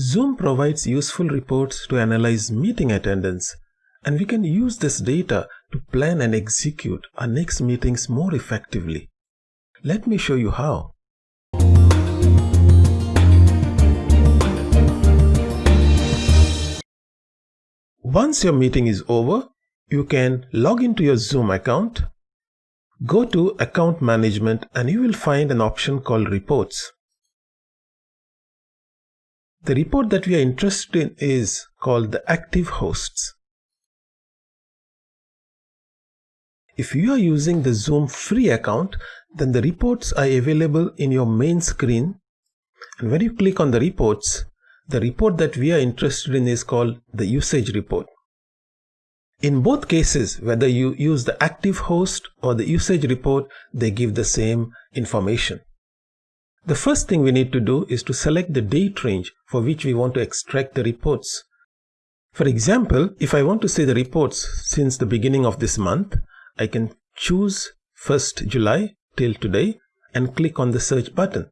Zoom provides useful reports to analyze meeting attendance, and we can use this data to plan and execute our next meetings more effectively. Let me show you how. Once your meeting is over, you can log into your Zoom account, go to Account Management and you will find an option called Reports. The report that we are interested in is called the active hosts. If you are using the Zoom free account, then the reports are available in your main screen. And when you click on the reports, the report that we are interested in is called the usage report. In both cases, whether you use the active host or the usage report, they give the same information. The first thing we need to do is to select the date range for which we want to extract the reports. For example, if I want to see the reports since the beginning of this month, I can choose 1st July till today and click on the search button.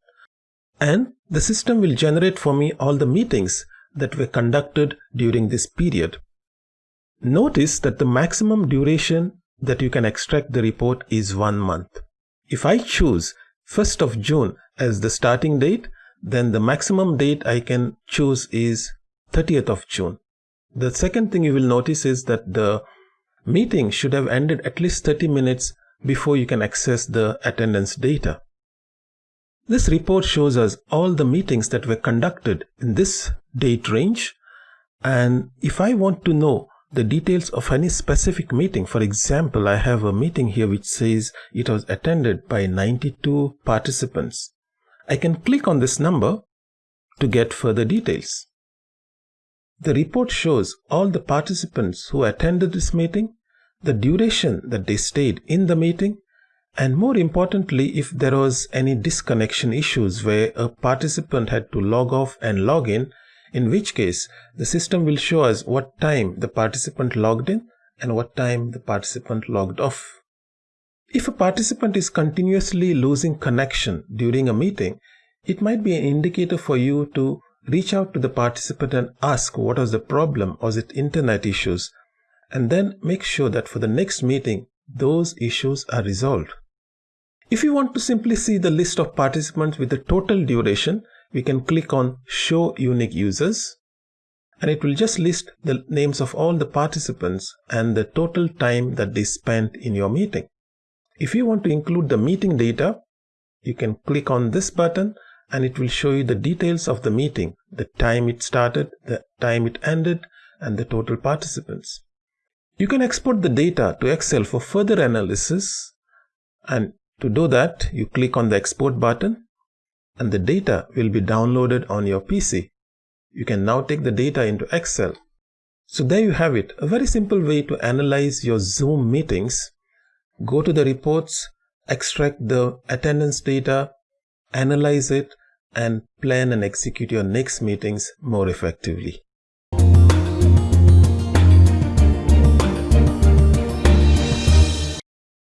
And the system will generate for me all the meetings that were conducted during this period. Notice that the maximum duration that you can extract the report is one month. If I choose 1st of June as the starting date, then the maximum date I can choose is 30th of June. The second thing you will notice is that the meeting should have ended at least 30 minutes before you can access the attendance data. This report shows us all the meetings that were conducted in this date range. And if I want to know the details of any specific meeting. For example, I have a meeting here which says it was attended by 92 participants. I can click on this number to get further details. The report shows all the participants who attended this meeting, the duration that they stayed in the meeting, and more importantly, if there was any disconnection issues where a participant had to log off and log in in which case the system will show us what time the participant logged in and what time the participant logged off. If a participant is continuously losing connection during a meeting, it might be an indicator for you to reach out to the participant and ask what was the problem, was it internet issues, and then make sure that for the next meeting, those issues are resolved. If you want to simply see the list of participants with the total duration, we can click on show unique users and it will just list the names of all the participants and the total time that they spent in your meeting. If you want to include the meeting data, you can click on this button and it will show you the details of the meeting, the time it started, the time it ended, and the total participants. You can export the data to Excel for further analysis and to do that, you click on the export button and the data will be downloaded on your PC. You can now take the data into Excel. So there you have it, a very simple way to analyze your Zoom meetings. Go to the reports, extract the attendance data, analyze it, and plan and execute your next meetings more effectively.